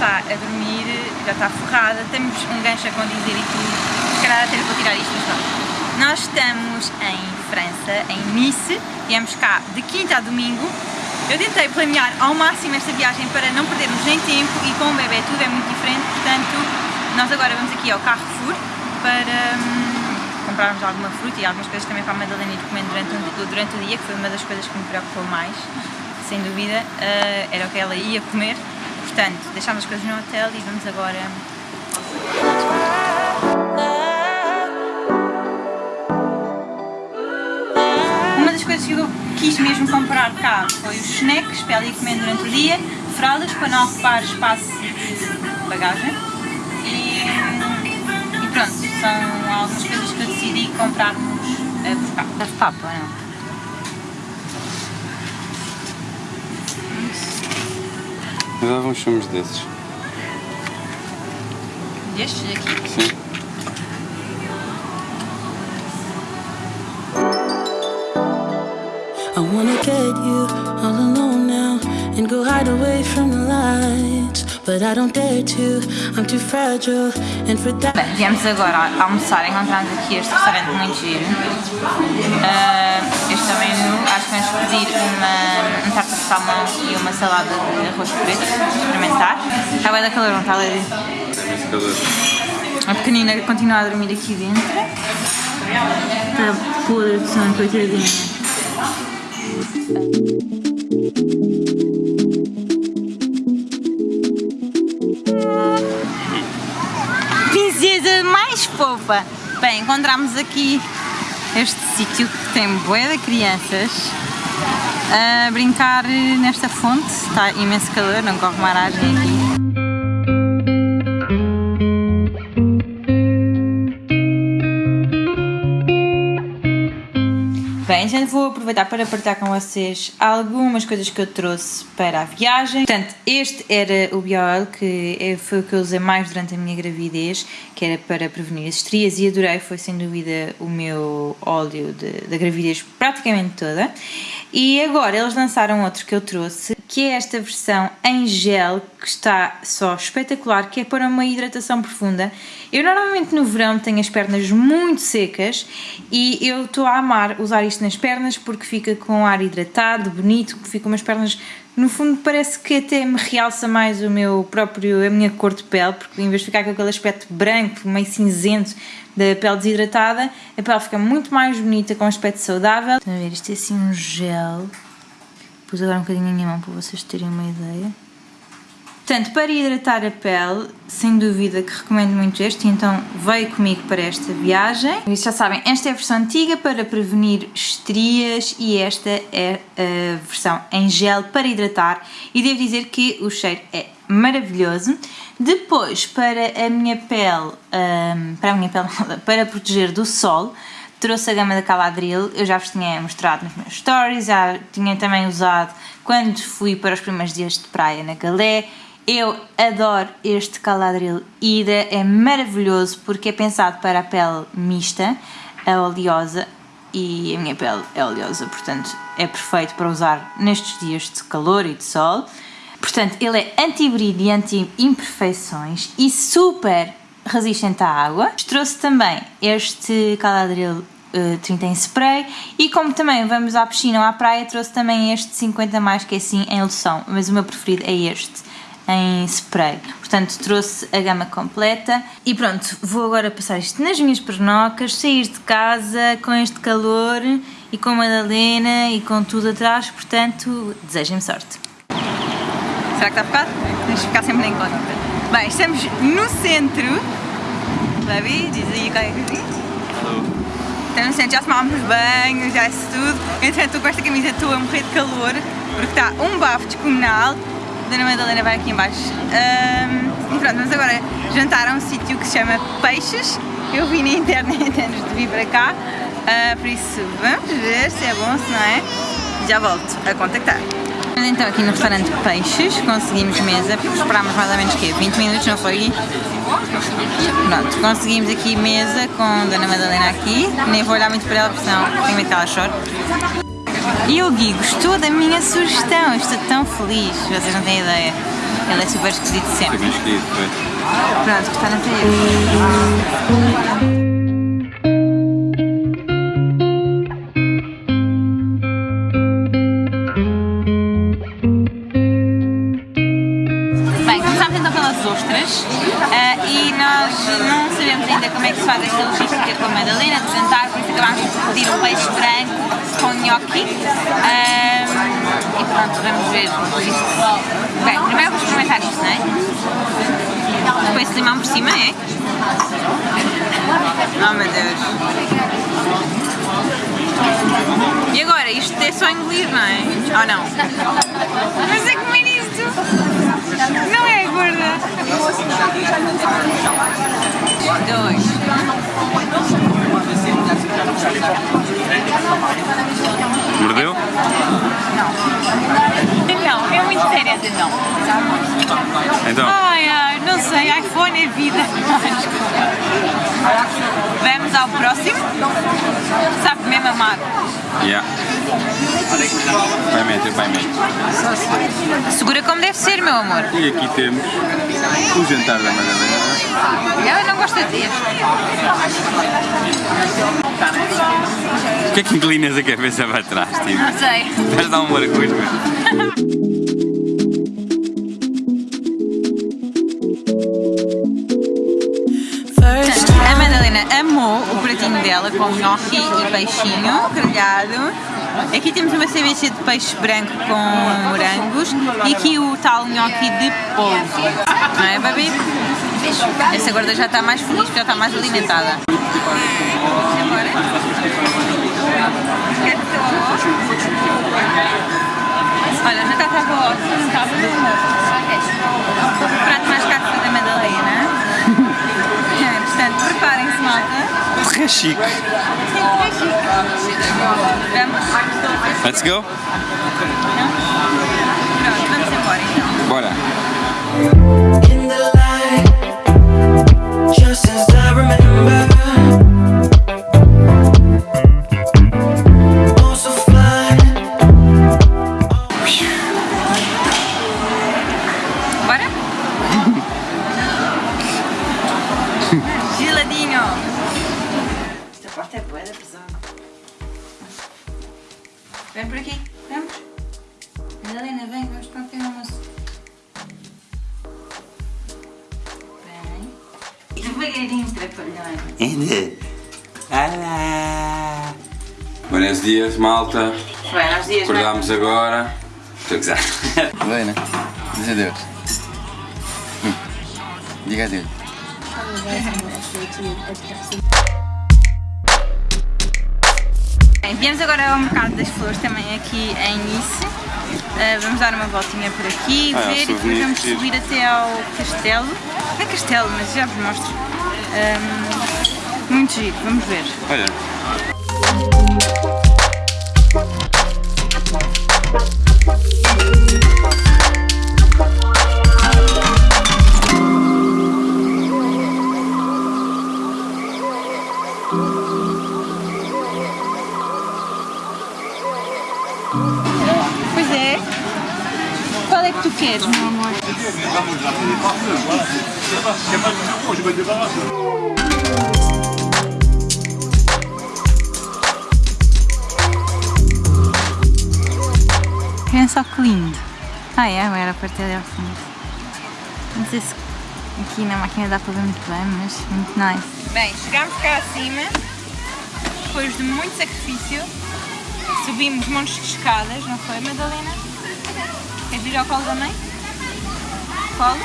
está a dormir, já está forrada, temos um gancho a condizer e tudo, se calhar até vou tirar isto, mas não. Nós estamos em França, em Nice, viemos cá de quinta a domingo. Eu tentei planear ao máximo esta viagem para não perdermos nem tempo e com o bebê tudo é muito diferente, portanto nós agora vamos aqui ao Carrefour para... Hum, comprarmos alguma fruta e algumas coisas também para a Madalena ir comendo durante, o, durante o dia, que foi uma das coisas que me preocupou mais, sem dúvida, uh, era o que ela ia comer. Portanto, deixámos as coisas no hotel e vamos agora... Uma das coisas que eu quis mesmo comprar cá foi os snacks para ela comendo durante o dia, fraldas para não ocupar espaço de bagagem e, e pronto, são algumas coisas que eu decidi comprarmos uh, por cá. Não? Eu dava uns filmes desses. Destes aqui? Sim. I wanna get you all alone now and go hide away from the lights. But I don't dare to, I'm too fragile and for that. Bem, viemos agora almoçar, encontramos aqui este restaurante muito giro. Uh, este também acho que vamos pedir uma, um salmão e uma salada de arroz preto, experimentar. Está bem da calor, não está, Lady? Calor. A pequenina continua a dormir aqui dentro. Está podre de sono, coitadinha. Princesa mais fofa! Bem, encontramos aqui este sítio que tem bué de crianças a brincar nesta fonte. Está imenso calor, não corre maragem aqui. Bem, gente, vou aproveitar para partilhar com vocês algumas coisas que eu trouxe para a viagem. Portanto, este era o Bioil, que foi o que eu usei mais durante a minha gravidez, que era para prevenir as estrias e adorei, foi sem dúvida o meu óleo da gravidez praticamente toda. E agora eles lançaram outro que eu trouxe, que é esta versão em gel, que está só espetacular, que é para uma hidratação profunda. Eu normalmente no verão tenho as pernas muito secas e eu estou a amar usar isto nas pernas porque fica com ar hidratado, bonito, fica umas pernas no fundo parece que até me realça mais o meu próprio, a minha cor de pele, porque em vez de ficar com aquele aspecto branco, meio cinzento da pele desidratada, a pele fica muito mais bonita, com um aspecto saudável. Estão a ver, isto é assim um gel. Pus agora um bocadinho na minha mão para vocês terem uma ideia. Portanto, para hidratar a pele, sem dúvida que recomendo muito este, então veio comigo para esta viagem. E já sabem, esta é a versão antiga para prevenir estrias e esta é a versão em gel para hidratar e devo dizer que o cheiro é maravilhoso. Depois, para a minha pele, um, para a minha pele, para proteger do sol, trouxe a gama da Caladril, eu já vos tinha mostrado nos meus stories, já tinha também usado quando fui para os primeiros dias de praia na Galé, eu adoro este Caladril. Ida, é maravilhoso porque é pensado para a pele mista, a oleosa e a minha pele é oleosa, portanto é perfeito para usar nestes dias de calor e de sol. Portanto, ele é anti-brilho e anti-imperfeições e super resistente à água. Trouxe também este Caladril uh, 30 em spray e como também vamos à piscina ou à praia, trouxe também este 50 mais que é assim em loção, mas o meu preferido é este em spray. Portanto, trouxe a gama completa e pronto, vou agora passar isto nas minhas pernocas, sair de casa com este calor e com a Madalena e com tudo atrás, portanto, desejem-me sorte. Será que está focado? Temos que ficar sempre em conta. Bem, estamos no centro. Davi, diz aí qualquer coisinha. Estamos no centro, já tomámos banho, já isso tudo. Entretanto, estou com esta camisa, estou a morrer de calor, porque está um bafo descomunal. A Dona Madalena vai aqui em baixo. Um, e pronto, vamos agora jantar a um sítio que se chama Peixes. Eu vi na internet antes de vir para cá. Uh, por isso, vamos ver se é bom, se não é. Já volto a contactar. Então aqui no restaurante Peixes conseguimos mesa, esperámos mais ou menos que 20 minutos, não foi? Pronto, conseguimos aqui mesa com a Dona Madalena aqui, nem vou olhar muito para ela porque senão tenho medo que ela chore. E o Gui gostou da minha sugestão, estou tão feliz, vocês não têm ideia. Ele é super esquisito sempre. foi. Pronto, restaurante é este. Ostras eh, e nós não sabemos ainda como é que se faz esta logística com a Madalena de jantar, por isso acabámos por pedir um peixe branco com gnocchi eh, e pronto, vamos ver isto. Bem, primeiro vamos experimentar isto, não é? Depois de limão por cima, é? Oh meu Deus! E agora, isto é só engolir, não é? Ou não? Mas é comer isto! Não é gorda! Dois. Mordeu? Não, é muito sério essa não. Então, Ai, ai, não sei, iPhone é vida. Vamos ao próximo. Sabe mesmo amar. Yeah. Vai mente, vai mente. Segura como deve ser, meu amor. E aqui temos o jantar da Madalena. Eu não gosto deste. O que é que inclinas a cabeça para trás, tipo? Não sei. Estás a dar um mergulho. Amou o pratinho dela com gnocchi e peixinho grelhado. Aqui temos uma ceviche de peixe branco com morangos e aqui o tal gnocchi de polvo. Não é, baby? Essa gorda já está mais feliz porque já está mais alimentada. Olha, não está tá boa. Está Très. Vamos? Let's go. Então. Bora. Vem por aqui, vamos. Madalena, vem, vamos para o pequeno almoço. Vem. E devagarinho, trapalhão. Ainda. Olá. Buenos dias, malta. Bem, aos dias? Acordámos agora. Estou a gozar. Helena, diz adeus. Hum. Diga adeus. Bem, viemos agora ao Mercado das Flores, também aqui em Nice. Uh, vamos dar uma voltinha por aqui, Ah, ver e depois vamos subir até ao castelo. É castelo, mas já vos mostro. Um, muito giro, vamos ver. Olha. Queres, meu amor? Só que lindo. Ah é, era a partir ali ao fundo. Não sei se aqui na máquina dá para ver muito bem, mas muito nice. Bem, chegámos cá acima, depois de muito sacrifício, subimos montes de escadas, não foi, Madalena? Queres vir ao colo da mãe? Colo?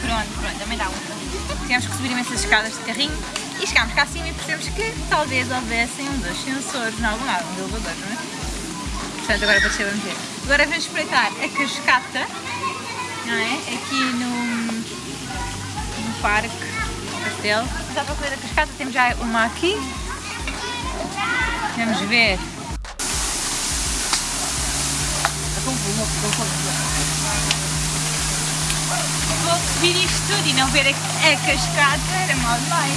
Pronto, pronto, também dá um. Tivemos que subir imensas escadas de carrinho e chegámos cá acima e percebemos que talvez houvessem um dos sensores em algum lado, um elevador, não é? Portanto, agora para vamos ver. Agora vamos espreitar a cascata, não é? Aqui no, no parque, no castelo. Mas à procura da cascata temos já uma aqui. Vamos ver. Vou subir isto tudo e não ver a, a cascata era mal demais.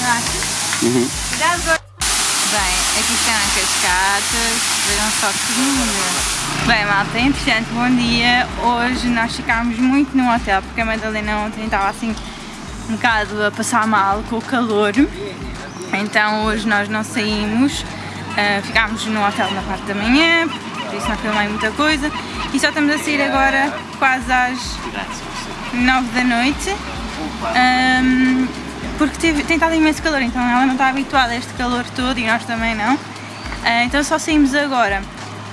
Não achas? Uhum. Cuidado agora. Bem, aqui estão as cascatas, vejam só que lindo. Bem, malta, entretanto, bom dia. Hoje nós ficámos muito no hotel porque a Madalena ontem estava assim um bocado a passar mal com o calor. Então hoje nós não saímos, ah, ficámos no hotel na parte da manhã, por isso não filmei muita coisa. E só estamos a sair agora quase às 9 da noite. Ahm, porque teve, tem estado imenso calor, então ela não está habituada a este calor todo e nós também não. Ah, então só saímos agora.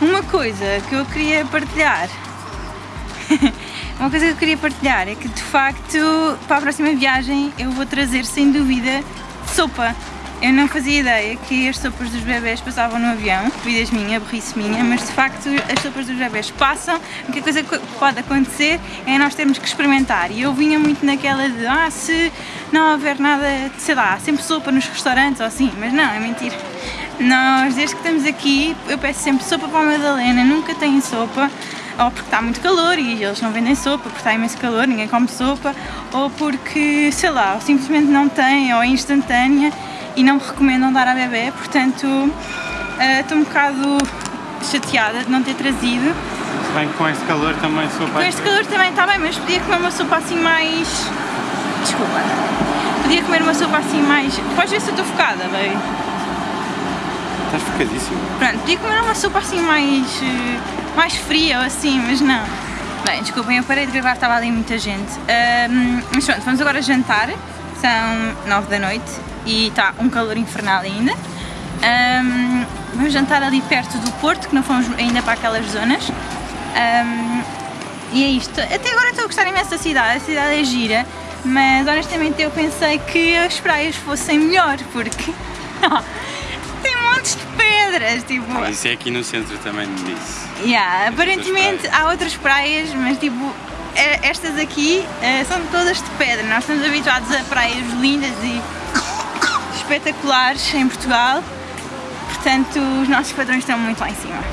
Uma coisa que eu queria partilhar Uma coisa que eu queria partilhar é que de facto para a próxima viagem eu vou trazer sem dúvida sopa. Eu não fazia ideia que as sopas dos bebés passavam no avião, vidas minha, burrice minha, mas de facto as sopas dos bebés passam. A única coisa que pode acontecer é nós termos que experimentar. E eu vinha muito naquela de, ah, se não houver nada, sei lá, sempre sopa nos restaurantes ou assim, mas não, é mentira. Nós, desde que estamos aqui, eu peço sempre sopa para a Madalena, nunca tem sopa ou porque está muito calor e eles não vendem sopa, porque está imenso calor, ninguém come sopa, ou porque, sei lá, simplesmente não tem, ou é instantânea e não me recomendam dar à bebê, portanto eh, estou um bocado chateada de não ter trazido. Bem, com este calor também sou Com este calor também está bem, mas podia comer uma sopa assim mais. Desculpa. Podia comer uma sopa assim mais. Podes ver se eu estou focada, bem. Estás focadíssimo. Pronto, podia comer uma sopa assim mais. eh, mais fria ou assim, mas não. Bem, desculpem, eu parei de gravar, estava ali muita gente. Ahm, mas pronto, vamos agora jantar. São 9 da noite e está um calor infernal ainda. Ahm, vamos jantar ali perto do Porto, que não fomos ainda para aquelas zonas. Ahm, e é isto. Até agora estou a gostar imenso da cidade, a cidade é gira, mas honestamente eu pensei que as praias fossem melhor, porque tem montes de pedras, tipo. Isso é aqui no centro também me disse. Yeah, aparentemente há outras praias, mas tipo, eh, estas aqui eh, são todas de pedra. Nós estamos habituados a praias lindas e espetaculares em Portugal, portanto os nossos padrões estão muito lá em cima.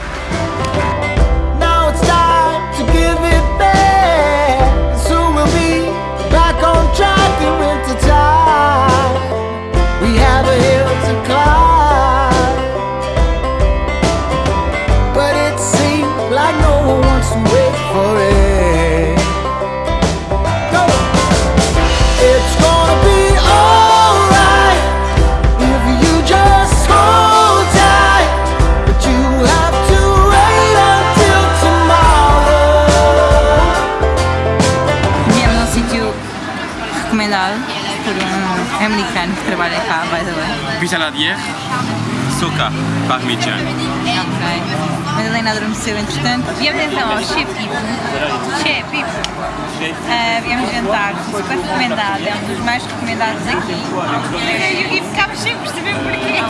Ah, viemos jantar, super recomendado, é um dos mais recomendados aqui. E, e ficámos sem perceber porquê.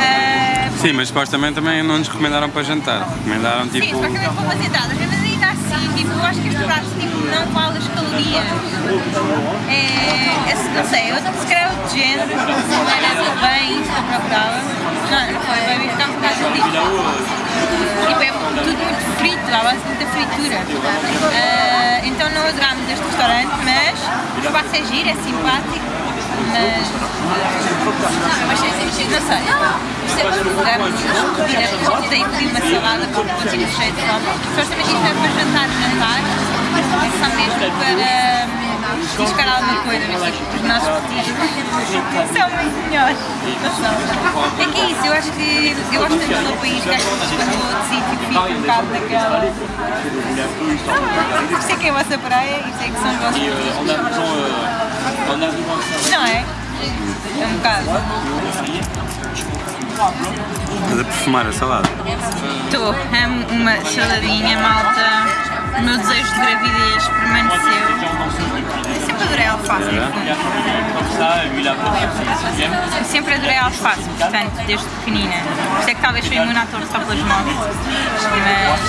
Ah, Sim, mas supostamente também não nos recomendaram para jantar. Recomendaram Sim, tipo. supostamente para umas entradas, tipo, eu acho que este prato tipo, não vale as calorias. É, é, não sei, eu se calhar é outro género, não era tudo bem, isso que eu procurava. Não, não foi bem, ficámos um bocado ali. Tipo, é tudo muito frito, à base de muita fritura. Ah, então não adorámos este restaurante, mas o espaço é giro, é simpático, mas. Mas não sei. Isto é para comida e uma salada continuo cheio de fome. Supostamente isto é para jantar, jantar. É só mesmo para hum, buscar alguma coisa, mas tipo, os nossos muito. Não. É que é isso, eu acho que eu gosto tanto do país que acho que quando vou outro sítio fico um bocado naquela. Ah, isto é que é a vossa praia, isto é que são os vossos. É? É um bocado. Estás a perfumar a salada. Estou, amo uma saladinha, malta. O meu desejo de gravidez permaneceu. Eu sempre adorei alface. Eu sempre adorei alface, portanto, desde pequenina. Por isso é que talvez fui imune à torre só pelas mãos. Mas.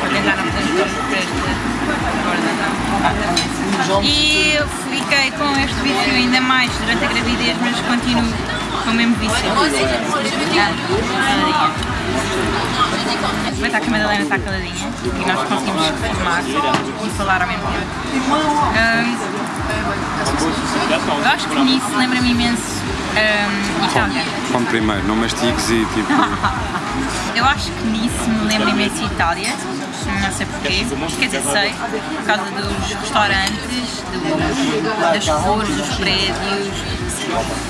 Vou tentar não fazer. E eu fiquei com este vício ainda mais durante a gravidez, mas continuo com o mesmo vício. Aproveitar que a Madalena está caladinha e nós conseguimos filmar e falar ao mesmo tempo. Ahm, eu acho que nisso lembra-me imenso ahm, Itália. Come primeiro, não mastigues e tipo. Eu acho que nisso me lembra imenso Itália. Não sei porquê. Quer dizer, sei, por causa dos restaurantes, dos, das cores, dos prédios.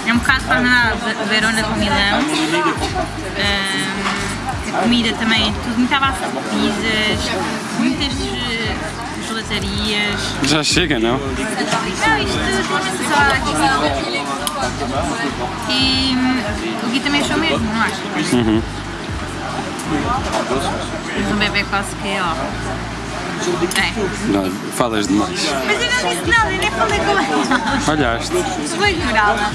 É um bocado para andar a Verona com Milão. Ahm, a comida também, tudo muito à base de pizzas, muitas eh, gelatarias. Já chega, não? Não, isto tem salada aqui. E hum, o Gui também achou mesmo, não acho? Uhum. Mas um bebê quase que é, ó. É. Não, falas demais. Mas eu não disse nada, eu nem falei com ela. Olhaste. Vou ignorá-la.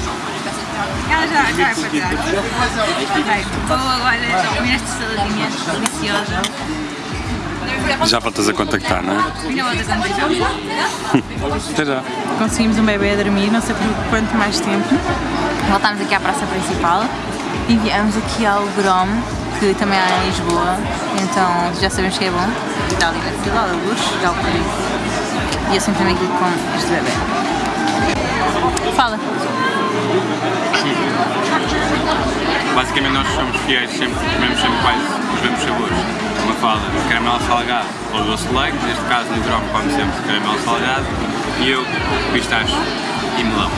Ela já, já vai para trás. Bem, vou agora comer esta saladinha deliciosa. Já voltas a contactar, não é? Ainda vou dar conta Até já. Conseguimos um bebê a dormir, não sei por quanto mais tempo. Voltámos aqui à praça principal e viemos aqui ao Grom, que também há em Lisboa, então já sabemos que é bom. Está ali na fila, da luz, já o. E eu sempre também aqui com este bebê. Fala. Basicamente nós somos fiéis, sempre comemos sempre quase os mesmos sabores. Uma fala de caramelo salgado ou doce de leite, neste caso no Drop como sempre caramelo salgado e eu pistache e melão.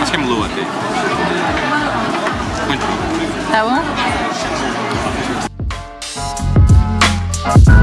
Acho que é melão até. Muito bom. Tá bom? Thank